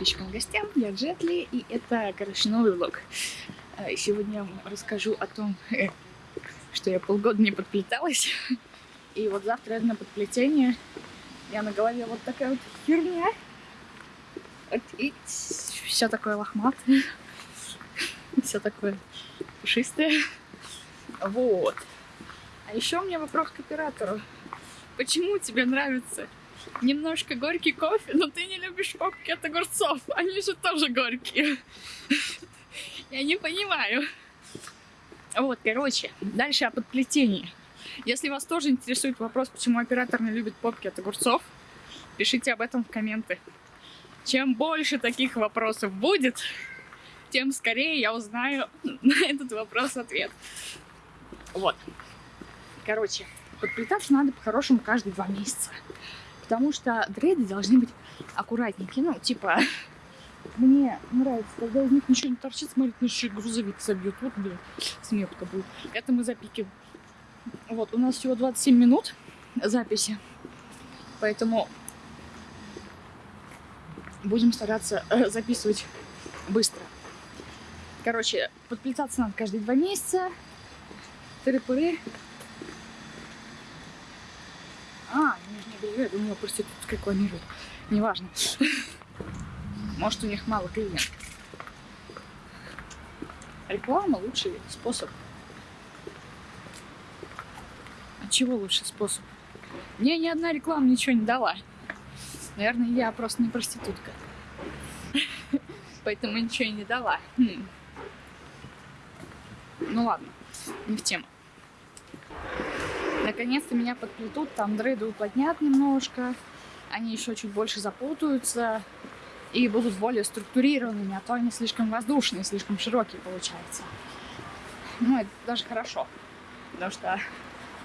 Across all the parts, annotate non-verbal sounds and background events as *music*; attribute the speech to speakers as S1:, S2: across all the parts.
S1: подписчикам гостям, я Джетли, и это, короче, новый влог. А, сегодня я вам расскажу о том, э, что я полгода не подплеталась. И вот завтра это на подплетение. Я на голове вот такая вот херня. Вот, и все такое лохматое. Все такое пушистое. Вот. А еще у меня вопрос к оператору. Почему тебе нравится немножко горький кофе, но ты не любишь попки от огурцов? Они же тоже горькие. *laughs* Я не понимаю. Вот, короче, дальше о подплетении. Если вас тоже интересует вопрос, почему оператор не любит попки от огурцов, пишите об этом в комменты. Чем больше таких вопросов будет, тем скорее я узнаю *laughs* на этот вопрос ответ. Вот. Короче, подплетаться надо по-хорошему каждые два месяца. Потому что дреды должны быть аккуратненькие. Ну, типа, *laughs* мне нравится, когда из них ничего не торчит, смотрит, еще грузовик собьет. Вот, блин, смех-то будет. Это мы запикиваем. Вот, у нас всего 27 минут записи. Поэтому будем стараться э, записывать быстро. Короче, подплетаться надо каждые два месяца. Тыры-пыры. А, я думала, проститутка рекламирует. Неважно. Может, у них мало клиентов. Реклама лучший способ. А чего лучший способ? Мне ни одна реклама ничего не дала. Наверное, я просто не проститутка. *laughs* Поэтому ничего и не дала. Хм. Ну ладно, не в тему. Наконец-то меня подплетут, там дреды уплотнят немножко, они еще чуть больше запутаются и будут более структурированными, а то они слишком воздушные, слишком широкие получаются. Ну, это даже хорошо, потому что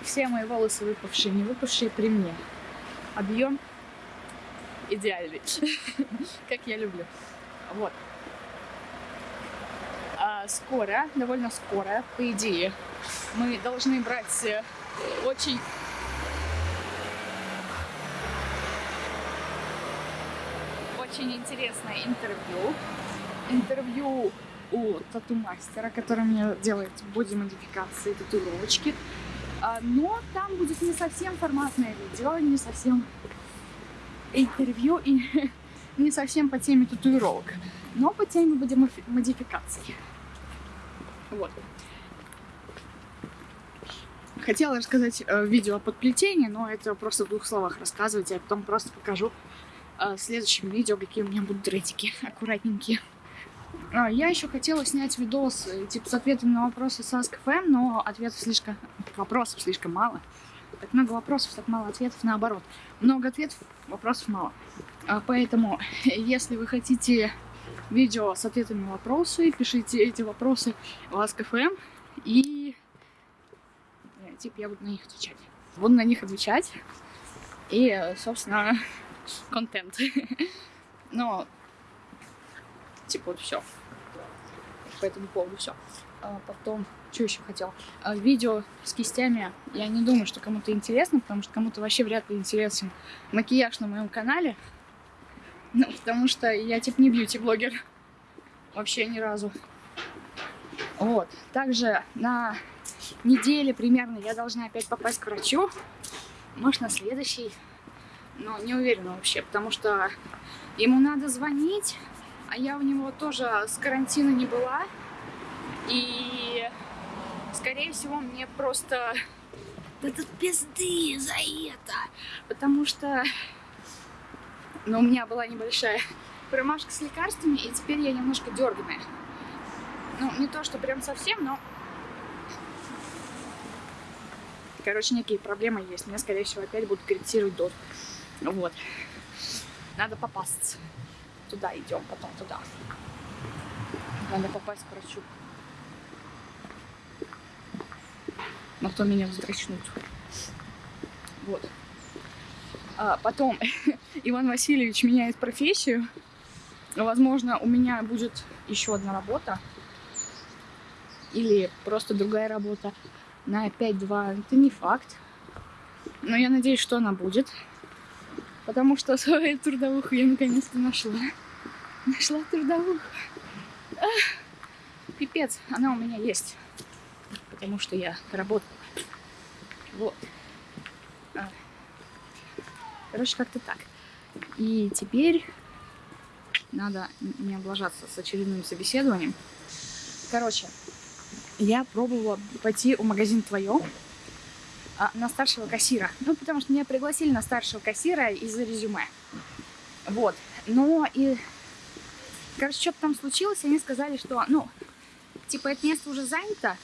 S1: все мои волосы выпавшие, не выпавшие при мне. Объем идеальный, *laughs* как я люблю. Вот. А скоро, довольно скоро, по идее, мы должны брать э, очень очень интересное интервью. Интервью у тату-мастера, который мне делает боди-модификации, татуировочки. А, но там будет не совсем форматное видео, не совсем интервью и *laughs* не совсем по теме татуировок, но по теме боди-модификаций. Вот. Хотела рассказать э, видео о подплетении, но это просто в двух словах рассказывать. Я потом просто покажу э, в следующем видео, какие у меня будут редики *laughs* аккуратненькие. А, я еще хотела снять видос э, типа с ответами на вопросы с Ask.fm, но ответов слишком... вопросов слишком мало. Так много вопросов, так мало ответов, наоборот. Много ответов, вопросов мало. А, поэтому, *laughs* если вы хотите видео с ответами на вопросы, пишите эти вопросы в Ask.fm и типа я буду на них отвечать. Буду на них отвечать. И, собственно, *laughs* контент. *laughs* Но, типа, вот все. По этому поводу все. А потом, что еще хотел? А, видео с кистями, я не думаю, что кому-то интересно, потому что кому-то вообще вряд ли интересен макияж на моем канале. *laughs* Ну, потому что я, типа, не бьюти-блогер. Вообще ни разу. Вот. Также на неделе примерно я должна опять попасть к врачу. Может, на следующий. Но не уверена вообще, потому что ему надо звонить, а я у него тоже с карантина не была. И, скорее всего, мне просто дадут пизды за это. Потому что ну, у меня была небольшая промашка с лекарствами, и теперь я немножко дерганая. Ну, не то, что прям совсем, но Короче, некие проблемы есть. Мне, скорее всего, опять будут корректировать дозу. Вот. Надо попасться. Туда идем, потом туда. Надо попасть к врачу. Но кто меня вздрачнут. Вот. А потом *laughs* Иван Васильевич меняет профессию. Возможно, у меня будет еще одна работа. Или просто другая работа на 5-2, это не факт. Но я надеюсь, что она будет. Потому что свою трудовуху я наконец-то нашла. Нашла трудовую. Ах, пипец, она у меня есть. Потому что я работала. Вот. А. Короче, как-то так. И теперь надо не облажаться с очередным собеседованием. Короче, я пробовала пойти в магазин «Твое» а, на старшего кассира. Ну, потому что меня пригласили на старшего кассира из-за резюме. Вот. Но и... Короче, что-то там случилось, они сказали, что, ну, типа, это место уже занято.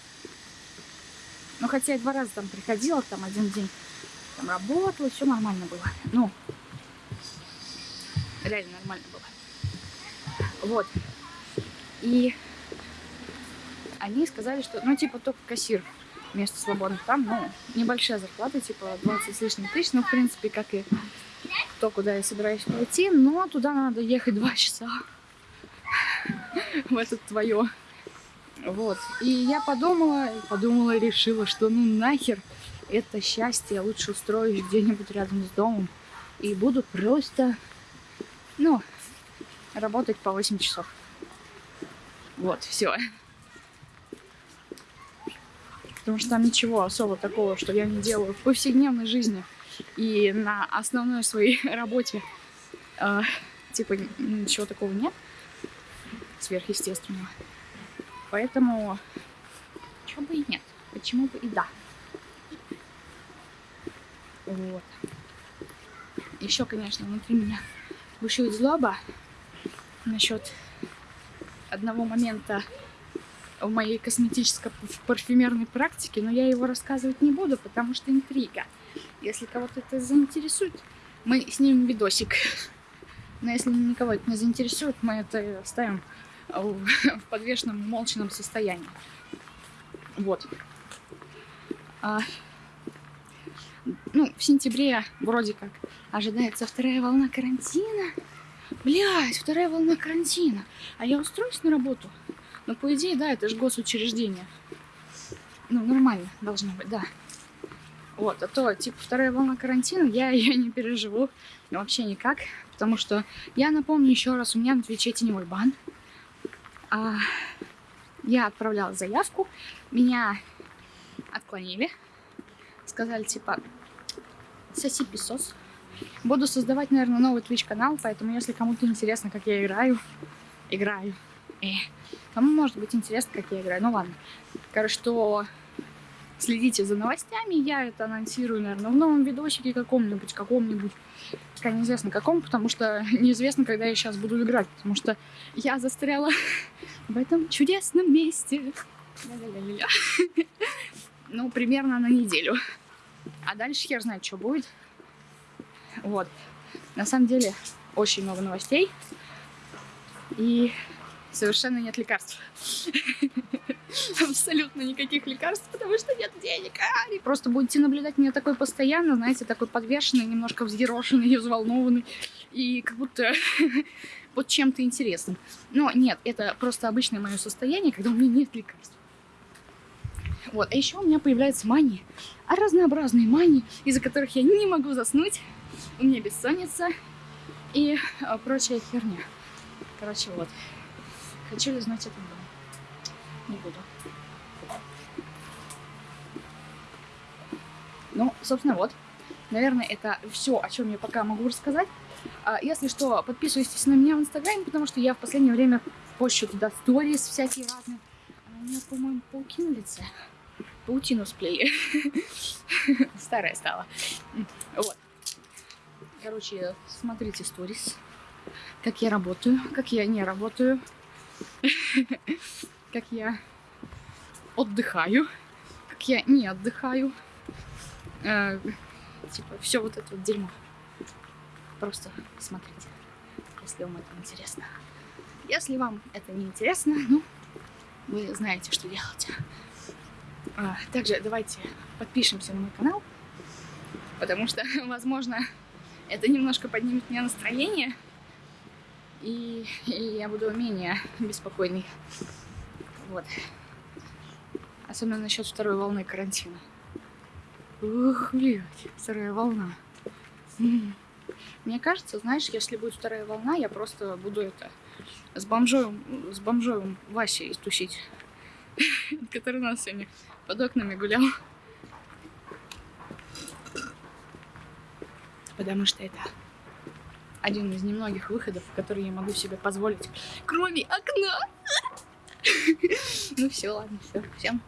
S1: Ну, хотя я два раза там приходила, там один день там работала, все нормально было. Ну, реально нормально было. Вот. И они сказали, что, ну, типа, только кассир место свободно. Там, ну, небольшая зарплата, типа 20 с лишним тысяч, ну, в принципе, как и то, куда я собираюсь пойти, но туда надо ехать два часа *laughs* в этот твое. Вот. И я подумала, подумала и решила, что ну нахер это счастье я лучше устроюсь где-нибудь рядом с домом и буду просто, ну, работать по 8 часов. Вот, все. Потому что там ничего особо такого, что я не делаю в повседневной жизни и на основной своей *laughs* работе. Э, типа ничего такого нет сверхъестественного. Поэтому, чего бы и нет, почему бы и да. Вот. Еще, конечно, внутри меня бушует злоба насчет одного момента в моей косметической парфюмерной практике, но я его рассказывать не буду, потому что интрига. Если кого-то это заинтересует, мы снимем видосик. *laughs* Но если никого это не заинтересует, мы это оставим в подвешенном молчаном состоянии. Вот. А, ну, в сентябре вроде как ожидается вторая волна карантина. Блять, вторая волна карантина. А я устроюсь на работу? Ну, по идее, да, это же госучреждение. Ну, нормально должно быть, да. Вот, а то, типа, вторая волна карантина, я ее не переживу вообще никак. Потому что, я напомню еще раз, у меня на Твиче теневой бан. А, я отправляла заявку, меня отклонили. Сказали, типа, соси песос. Буду создавать, наверное, новый Twitch канал, поэтому если кому-то интересно, как я играю, играю. Э, кому может быть интересно, как я играю, ну ладно. Короче, что следите за новостями, я это анонсирую, наверное, в новом видосике каком-нибудь, каком-нибудь, пока неизвестно каком, потому что *laughs* неизвестно, когда я сейчас буду играть, потому что я застряла *laughs* в этом чудесном месте. *laughs* Ну, примерно на неделю. А дальше хер знает, что будет. Вот. На самом деле, очень много новостей. И совершенно нет лекарств. *laughs* Абсолютно никаких лекарств, потому что нет денег. А, и просто будете наблюдать меня такой постоянно, знаете, такой подвешенный, немножко взъерошенный *laughs* взволнованный. И как будто *laughs* вот чем-то интересным. Но нет, это просто обычное мое состояние, когда у меня нет лекарств. Вот, а еще у меня появляется мания. А разнообразные мании, из-за которых я не могу заснуть. У меня бессонница и а, прочая херня. Короче, вот. Хочу знать этот дом? Не буду. Ну, собственно, вот. Наверное, это все, о чем я пока могу рассказать. А, если что, подписывайтесь на меня в Инстаграме, потому что я в последнее время пощу туда сторис всякие разные. А у меня, по-моему, паутина в лице. Паутину сплею. *laughs* Старая стала. Вот. Короче, смотрите сторис. Как я работаю, как я не работаю. *laughs* как я отдыхаю, как я не отдыхаю. Э, типа, все вот это вот дерьмо. Просто смотрите, если вам это интересно. Если вам это не интересно, ну, вы знаете, что делать. А, также давайте подпишемся на мой канал, потому что, *laughs* возможно, это немножко поднимет мне настроение и, и я буду менее беспокойный. Вот. Особенно насчет второй волны карантина. Ух, блядь, вторая волна. Мне кажется, знаешь, если будет вторая волна, я просто буду это с бомжом, с бомжом Васей тусить, *laughs* который у нас сегодня под окнами гулял. Потому что это один из немногих выходов, которые я могу себе позволить, кроме окна. *laughs* Ну все, ладно, все, всем